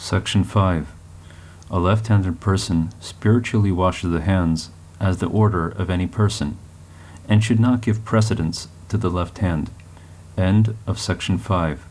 Section 5. A left-handed person spiritually washes the hands as the order of any person, and should not give precedence to the left hand. End of section 5.